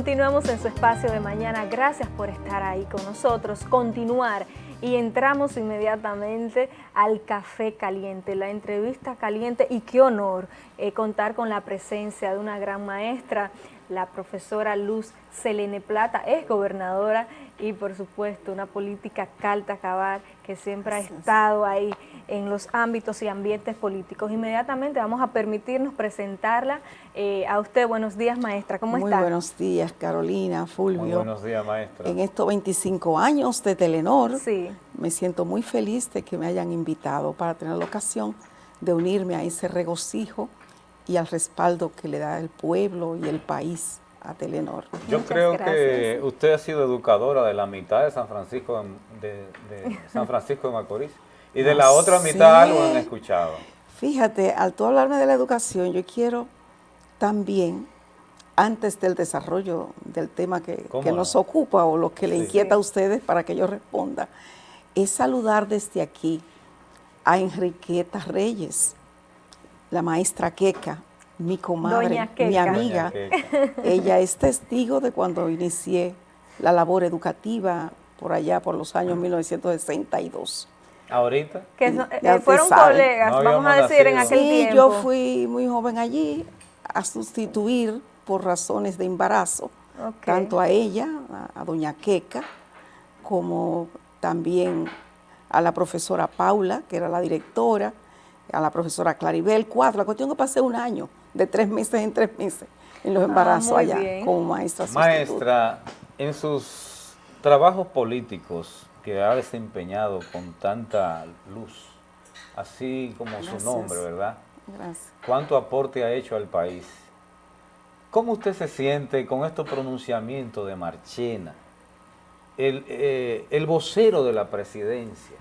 Continuamos en su espacio de mañana. Gracias por estar ahí con nosotros, continuar y entramos inmediatamente al Café Caliente, la entrevista caliente y qué honor eh, contar con la presencia de una gran maestra, la profesora Luz Selene Plata, es gobernadora y por supuesto una política calta acabar que siempre ha estado ahí en los ámbitos y ambientes políticos. Inmediatamente vamos a permitirnos presentarla eh, a usted. Buenos días, maestra. ¿Cómo está? Muy buenos días, Carolina, Fulvio. Muy buenos días, maestra. En estos 25 años de Telenor, sí. me siento muy feliz de que me hayan invitado para tener la ocasión de unirme a ese regocijo y al respaldo que le da el pueblo y el país a Telenor. Yo creo que usted ha sido educadora de la mitad de San Francisco de, San Francisco de Macorís y de la otra mitad lo han escuchado. Fíjate, al tú hablarme de la educación, yo quiero también, antes del desarrollo del tema que, nos ocupa o lo que le inquieta a ustedes para que yo responda, es saludar desde aquí a Enriqueta Reyes, la maestra Queca, mi comadre, mi amiga. Ella es testigo de cuando inicié la labor educativa por allá por los años 1962. ¿Ahorita? Que eh, fueron colegas, vamos a decir, en aquel sí, yo fui muy joven allí a sustituir por razones de embarazo, tanto a ella, a, a doña Queca, como también a la profesora Paula, que era la directora, a la profesora Claribel, cuatro. La cuestión que pasé un año, de tres meses en tres meses, en los ah, embarazos allá, como maestra Maestra, en sus trabajos políticos que ha desempeñado con tanta luz, así como su nombre, ¿verdad? Gracias. ¿Cuánto aporte ha hecho al país? ¿Cómo usted se siente con estos pronunciamientos de Marchena, el, eh, el vocero de la presidencia,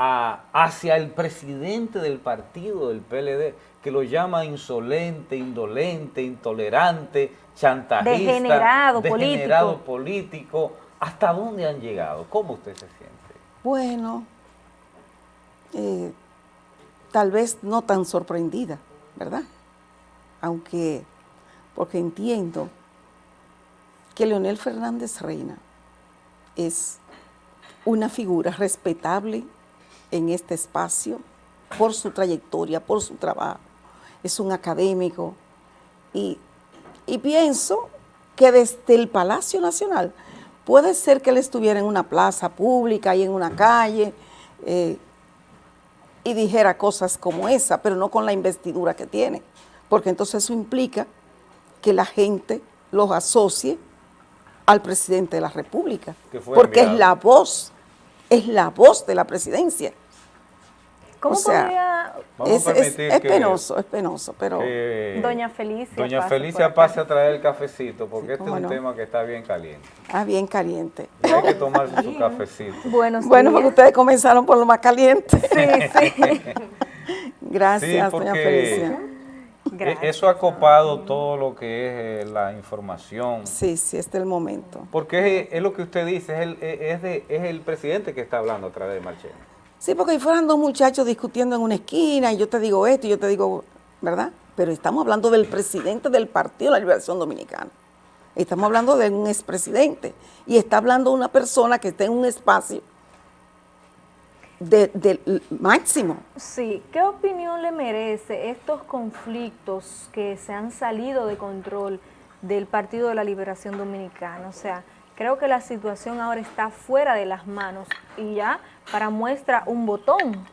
hacia el presidente del partido del PLD, que lo llama insolente, indolente, intolerante, chantajista, degenerado, degenerado político. ¿Hasta dónde han llegado? ¿Cómo usted se siente? Bueno, eh, tal vez no tan sorprendida, ¿verdad? Aunque, porque entiendo que Leonel Fernández Reina es una figura respetable en este espacio por su trayectoria, por su trabajo. Es un académico y, pienso que desde el Palacio Nacional puede ser que él estuviera en una plaza pública y en una calle eh, y dijera cosas como esa, pero no con la investidura que tiene, porque entonces eso implica que la gente los asocie al presidente de la República, porque es la voz es la voz de la presidencia. ¿Cómo podría...? es, penoso, es penoso, pero... Doña Felicia Doña Felicia pase a traer el cafecito, porque este es un tema que está bien caliente. Ah, bien caliente. hay que tomarse su cafecito. bueno, porque ustedes comenzaron por lo más caliente. Sí, sí. Gracias, doña Felicia. E-, eso ha copado todo lo que es eh, la información. Sí, sí, este es el momento. Porque es, lo que usted dice, es el, es, de, es el presidente que está hablando a través de Marchena. Sí, porque ahí fueran dos muchachos discutiendo en una esquina y yo te digo esto y yo te digo, ¿verdad? Pero estamos hablando del presidente del Partido de la Liberación Dominicana. Estamos hablando de un expresidente y está hablando una persona que está en un espacio del máximo. Sí, ¿qué opinión le merece estos conflictos que se han salido de control del Partido de la Liberación Dominicana? O sea, creo que la situación ahora está fuera de las manos y ya para muestra un botón.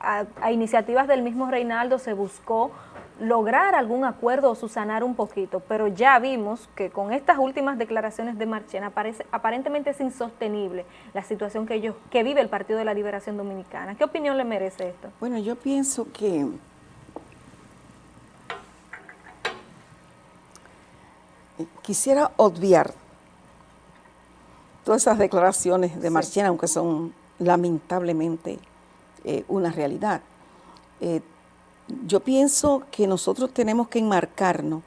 a, iniciativas del mismo Reinaldo se buscó lograr algún acuerdo o susanar un poquito, pero ya vimos que con estas últimas declaraciones de Marchena parece, aparentemente es insostenible la situación que, ellos, que vive el Partido de la Liberación Dominicana. ¿Qué opinión le merece esto? Bueno, yo pienso que quisiera obviar todas esas declaraciones de Marchena, aunque son lamentablemente eh, una realidad. Eh, yo pienso que nosotros tenemos que enmarcarnos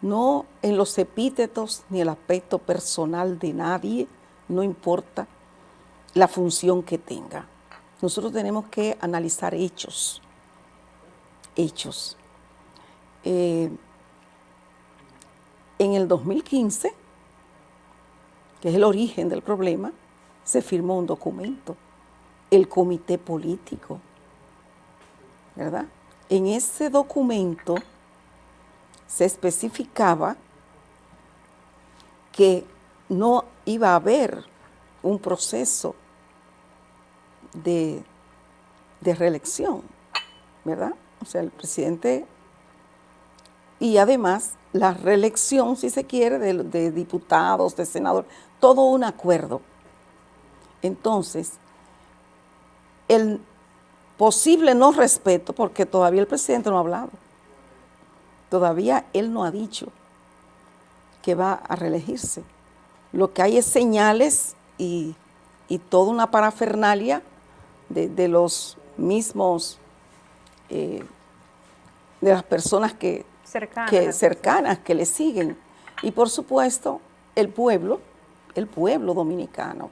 no en los epítetos ni el aspecto personal de nadie, no importa la función que tenga. Nosotros tenemos que analizar hechos, hechos. Eh, en el 2015, que es el origen del problema, se firmó un documento, el comité político, ¿verdad? En ese documento se especificaba que no iba a haber un proceso de, reelección, ¿verdad? O sea, el presidente y además la reelección, si se quiere, de, de, diputados, de senadores, todo un acuerdo. Entonces, el posible no respeto, porque todavía el presidente no ha hablado, todavía él no ha dicho que va a reelegirse. Lo que hay es señales y, toda una parafernalia de, los mismos, eh, de las personas que cercanas. que cercanas que le siguen. Y por supuesto, el pueblo, el pueblo dominicano,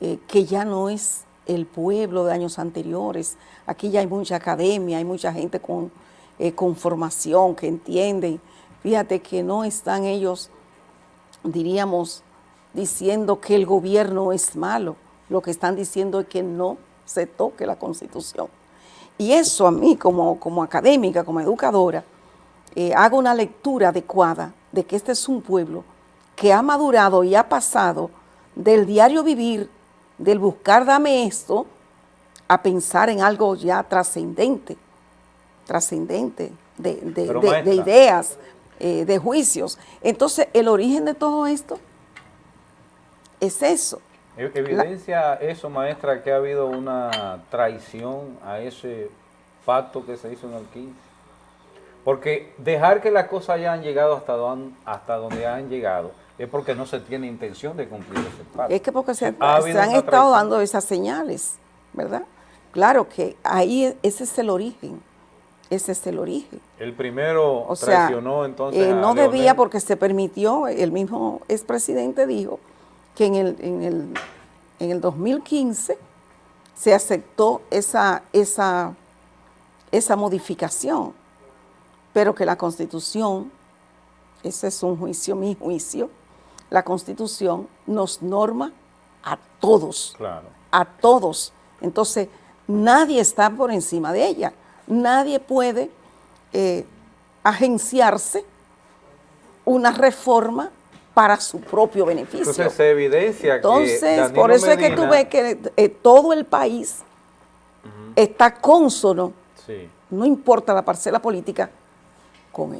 eh, que ya no es el pueblo de años anteriores. Aquí ya hay mucha academia, hay mucha gente con, eh, con formación que entienden. Fíjate que no están ellos, diríamos, diciendo que el gobierno es malo. Lo que están diciendo es que no se toque la Constitución. Y eso a mí como, como académica, como educadora, eh, hago una lectura adecuada de que este es un pueblo que ha madurado y ha pasado del diario vivir, del buscar dame esto, a pensar en algo ya trascendente, trascendente, de, ideas, eh, de juicios. Entonces, el origen de todo esto es eso. E-, ¿Evidencia eso, maestra, que ha habido una traición a ese pacto que se hizo en el 15? Porque dejar que las cosas hayan llegado hasta donde, hasta donde han llegado es porque no se tiene intención de cumplir ese pacto. Es que porque se, han estado dando esas señales, ¿verdad? Claro que ahí ese es el origen. Ese es el origen. El primero traicionó entonces eh, No debía porque se permitió, el mismo expresidente dijo que en el, en el, en el 2015 se aceptó esa, esa, esa modificación pero que la Constitución, ese es un juicio, mi juicio, la Constitución nos norma a todos, a todos. Entonces, nadie está por encima de ella, nadie puede eh, agenciarse una reforma para su propio beneficio. Entonces se evidencia Entonces, por eso es que tú ves que eh, todo el país está cónsono, no importa la parcela política,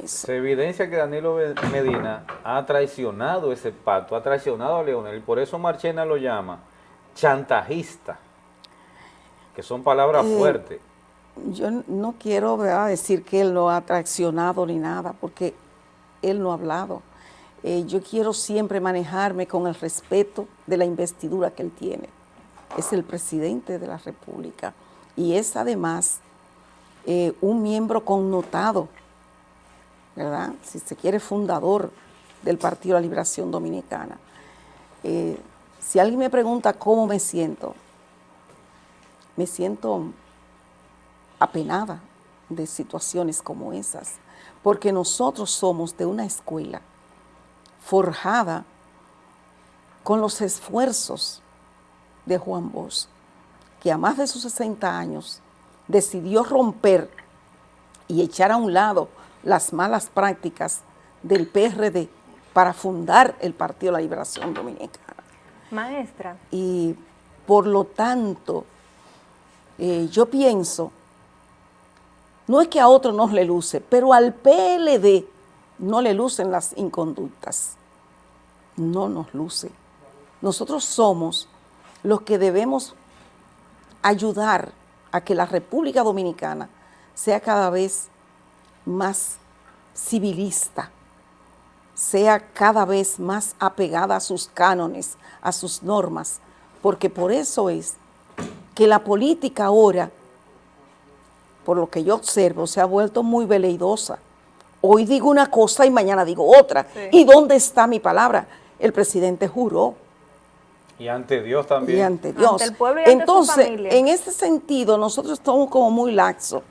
se evidencia que Danilo Medina ha traicionado ese pacto, ha traicionado a Leonel, y por eso Marchena lo llama chantajista, que son palabras eh, fuertes. Yo no quiero decir que él no ha traicionado ni nada, porque él no ha hablado. Eh, yo quiero siempre manejarme con el respeto de la investidura que él tiene. Es el presidente de la República y es además eh, un miembro connotado ¿verdad? Si se quiere, fundador del Partido de la Liberación Dominicana. Eh, si alguien me pregunta cómo me siento, me siento apenada de situaciones como esas, porque nosotros somos de una escuela forjada con los esfuerzos de Juan Bosch, que a más de sus 60 años decidió romper y echar a un lado las malas prácticas del PRD para fundar el Partido de la Liberación Dominicana. Maestra. Y por lo tanto, eh, yo pienso, no es que a otro no le luce, pero al PLD no le lucen las inconductas. No nos luce. Nosotros somos los que debemos ayudar a que la República Dominicana sea cada vez más civilista, sea cada vez más apegada a sus cánones, a sus normas, porque por eso es que la política ahora, por lo que yo observo, se ha vuelto muy veleidosa. Hoy digo una cosa y mañana digo otra. ¿Y dónde está mi palabra? El presidente juró. Y ante Dios también. Y ante Dios. el pueblo y Entonces, en ese sentido, nosotros estamos como muy laxos.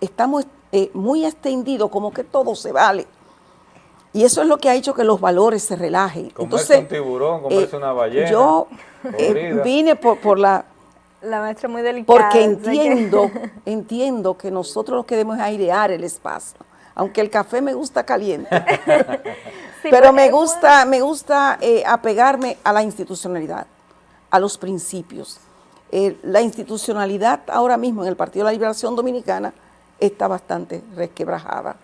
Estamos eh, muy extendido, como que todo se vale. Y eso es lo que ha hecho que los valores se relajen. Comerse Entonces, un tiburón, comerse una ballena. Yo vine por, por la la maestra muy delicada. Porque entiendo, entiendo que nosotros lo que debemos es airear el espacio. Aunque el café me gusta caliente. pero me gusta, me gusta eh, apegarme a la institucionalidad, a los principios. Eh, la institucionalidad ahora mismo en el Partido de la Liberación Dominicana está bastante resquebrajada.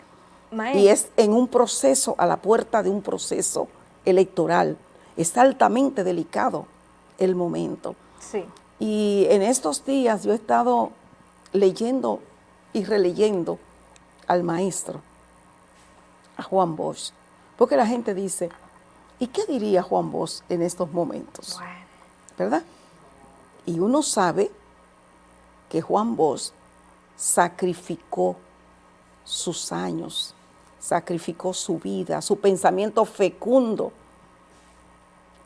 Y es en un proceso, a la puerta de un proceso electoral. Es altamente delicado el momento. Sí. Y en estos días yo he estado leyendo y releyendo al maestro, a Juan Bosch, porque la gente dice, ¿y qué diría Juan Bosch en estos momentos? ¿Verdad? Y uno sabe que Juan Bosch sacrificó sus años, sacrificó su vida, su pensamiento fecundo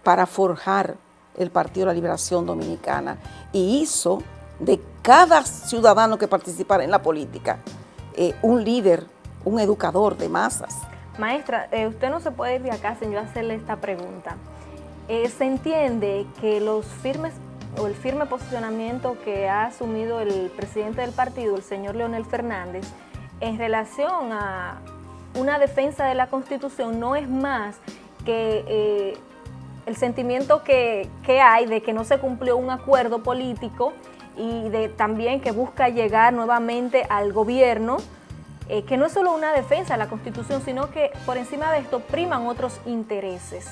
para forjar el Partido de la Liberación Dominicana y hizo de cada ciudadano que participara en la política eh, un líder, un educador de masas. Maestra, eh, usted no se puede ir de acá sin yo hacerle esta pregunta. Eh, se entiende que los firmes o el firme posicionamiento que ha asumido el presidente del partido, el señor Leonel Fernández, en relación a una defensa de la Constitución no es más que el sentimiento que, hay de que no se cumplió un acuerdo político y de también que busca llegar nuevamente al gobierno, eh, que no es solo una defensa de la Constitución, sino que por encima de esto priman otros intereses.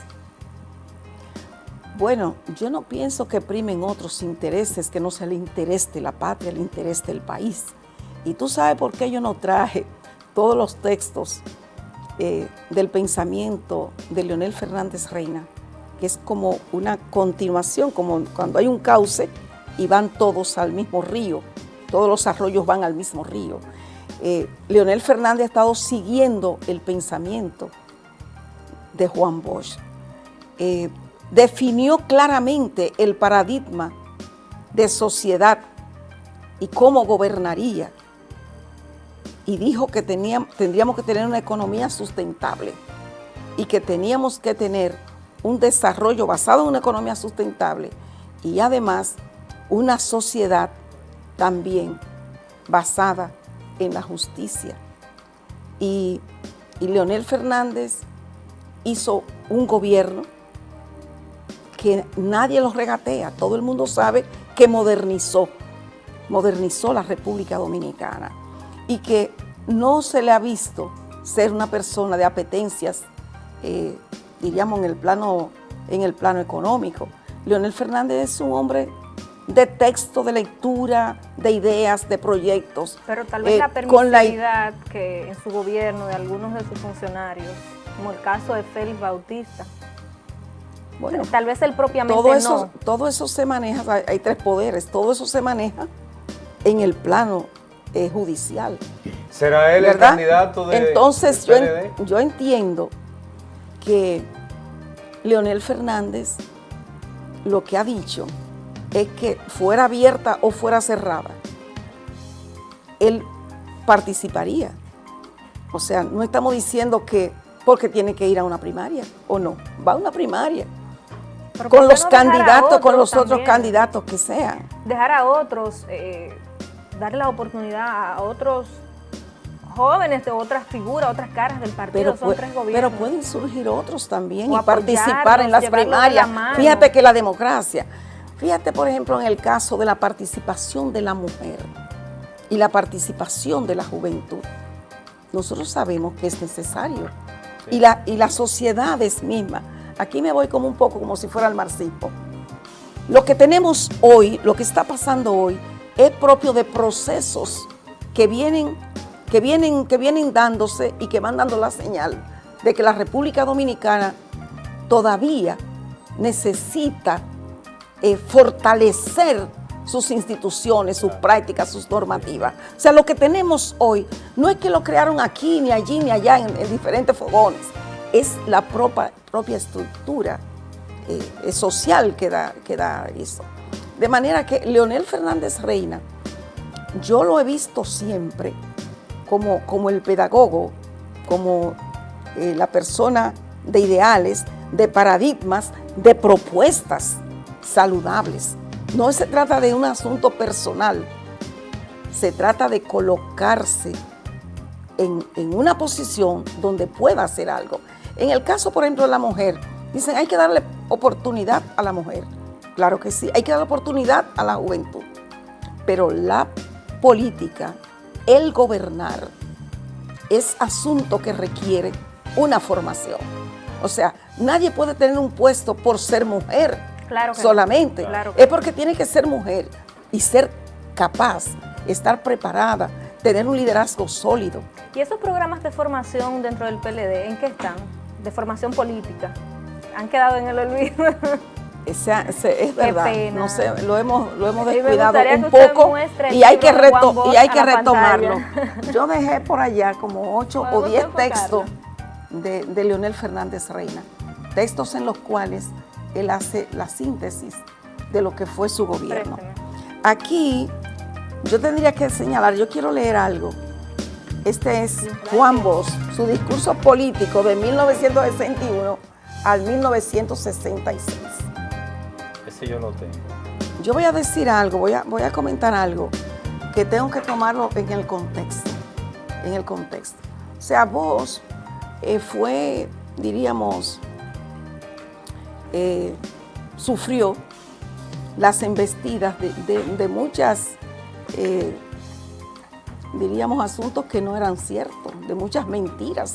Bueno, yo no pienso que primen otros intereses, que no sea el interés de la patria, el interés del país. Y tú sabes por qué yo no traje todos los textos eh, del pensamiento de Leonel Fernández Reina, que es como una continuación, como cuando hay un cauce y van todos al mismo río, todos los arroyos van al mismo río. Eh, Leonel Fernández ha estado siguiendo el pensamiento de Juan Bosch. Eh, definió claramente el paradigma de sociedad y cómo gobernaría. Y dijo que teníamos, tendríamos que tener una economía sustentable y que teníamos que tener un desarrollo basado en una economía sustentable y además una sociedad también basada en la justicia. Y, Leonel Fernández hizo un gobierno que nadie lo regatea, todo el mundo sabe que modernizó, modernizó la República Dominicana y que no se le ha visto ser una persona de apetencias eh, diríamos, en el plano, en el plano económico. Leonel Fernández es un hombre de texto, de lectura, de ideas, de proyectos. Pero tal vez la eh, permisividad que en su gobierno de algunos de sus funcionarios, como el caso de Félix Bautista, bueno, tal vez él propiamente todo eso, Todo eso se maneja, hay, tres poderes, todo eso se maneja en el plano eh, judicial. ¿Será él el candidato de Entonces yo, yo entiendo que Leonel Fernández lo que ha dicho es que fuera abierta o fuera cerrada, él participaría. O sea, no estamos diciendo que porque tiene que ir a una primaria o no, va a una primaria. Con los candidatos, con los otros candidatos que sean. Dejar a otros, eh, darle la oportunidad a otros jóvenes de otras figuras, otras caras del partido, son tres gobiernos. Pero pueden surgir otros también y participar en las primarias. Fíjate que la democracia, fíjate por ejemplo en el caso de la participación de la mujer y la participación de la juventud. Nosotros sabemos que es necesario. Y, la, y las sociedades mismas, aquí me voy como un poco como si fuera el marxismo. Lo que tenemos hoy, lo que está pasando hoy, es propio de procesos que vienen que vienen, que vienen dándose y que van dando la señal de que la República Dominicana todavía necesita eh, fortalecer sus instituciones, sus prácticas, sus normativas. O sea, lo que tenemos hoy no es que lo crearon aquí, ni allí, ni allá, en, diferentes fogones. Es la propia, estructura eh, social que da, que da eso. De manera que Leonel Fernández Reina, yo lo he visto siempre como, el pedagogo, como eh, la persona de ideales, de paradigmas, de propuestas saludables. No se trata de un asunto personal, se trata de colocarse en, en, una posición donde pueda hacer algo. En el caso, por ejemplo, de la mujer, dicen hay que darle oportunidad a la mujer. Claro que sí, hay que dar oportunidad a la juventud. Pero la política, el gobernar, es asunto que requiere una formación. O sea, nadie puede tener un puesto por ser mujer solamente. es porque tiene que ser mujer y ser capaz, estar preparada, tener un liderazgo sólido. ¿Y esos programas de formación dentro del PLD, en qué están? De formación política. ¿Han quedado en el olvido? es verdad, no sé, lo hemos, lo hemos descuidado un poco y hay que, y hay que retomarlo. Yo dejé por allá como 8 o 10 textos de, Leonel Fernández Reina, textos en los cuales él hace la síntesis de lo que fue su gobierno. Aquí yo tendría que señalar, yo quiero leer algo. Este es Juan Bosch, su discurso político de 1961 al 1966. Ese yo lo tengo. Yo voy a decir algo, voy a, voy a comentar algo que tengo que tomarlo en el contexto, en el contexto. O sea, vos eh, fue, diríamos, eh, sufrió las embestidas de, muchas, eh, diríamos, asuntos que no eran ciertos, de muchas mentiras,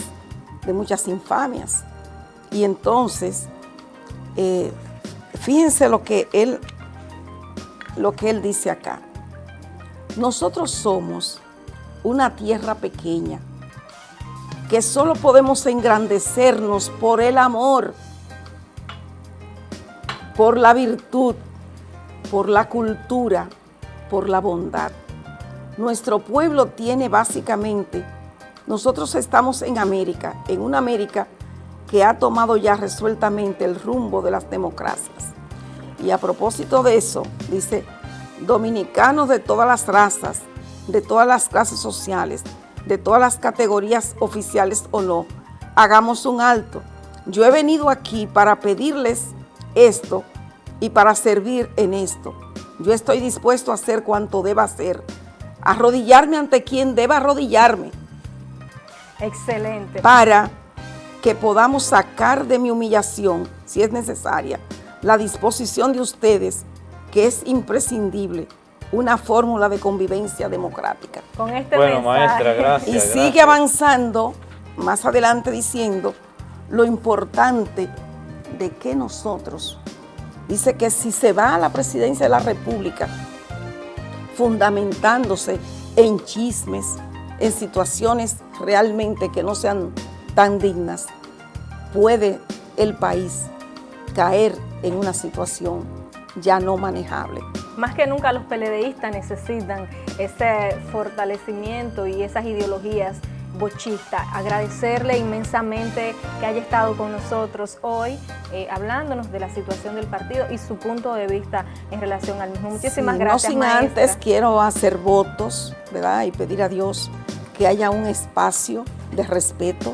de muchas infamias. Y entonces, fíjense lo que él, lo que él dice acá. Nosotros somos una tierra pequeña, que solo podemos engrandecernos por el amor, por la virtud, por la cultura, por la bondad. Nuestro pueblo tiene básicamente, nosotros estamos en América, en una América que ha tomado ya resueltamente el rumbo de las democracias. Y a propósito de eso, dice, dominicanos de todas las razas, de todas las clases sociales, de todas las categorías oficiales o no, hagamos un alto. Yo he venido aquí para pedirles esto y para servir en esto. Yo estoy dispuesto a hacer cuanto deba hacer, arrodillarme ante quien deba arrodillarme. Excelente. Para que podamos sacar de mi humillación, si es necesaria, la disposición de ustedes, que es imprescindible, una fórmula de convivencia democrática. Con este bueno, maestra, gracias. Y sigue avanzando más adelante diciendo lo importante de que nosotros, dice que si se va a la presidencia de la República fundamentándose en chismes, en situaciones realmente que no sean tan dignas, puede el país caer en una situación ya no manejable. Más que nunca los peledeístas necesitan ese fortalecimiento y esas ideologías bochistas. Agradecerle inmensamente que haya estado con nosotros hoy eh, hablándonos de la situación del partido y su punto de vista en relación al mismo. Muchísimas gracias, No sin antes quiero hacer votos, ¿verdad? Y pedir a Dios que haya un espacio de respeto,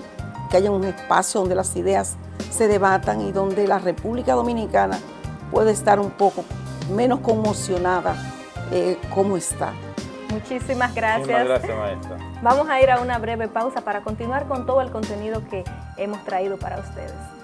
que haya un espacio donde las ideas se debatan y donde la República Dominicana puede estar un poco menos conmocionada eh, como está. Muchísimas gracias. Muchísimas gracias, maestra. Vamos a ir a una breve pausa para continuar con todo el contenido que hemos traído para ustedes.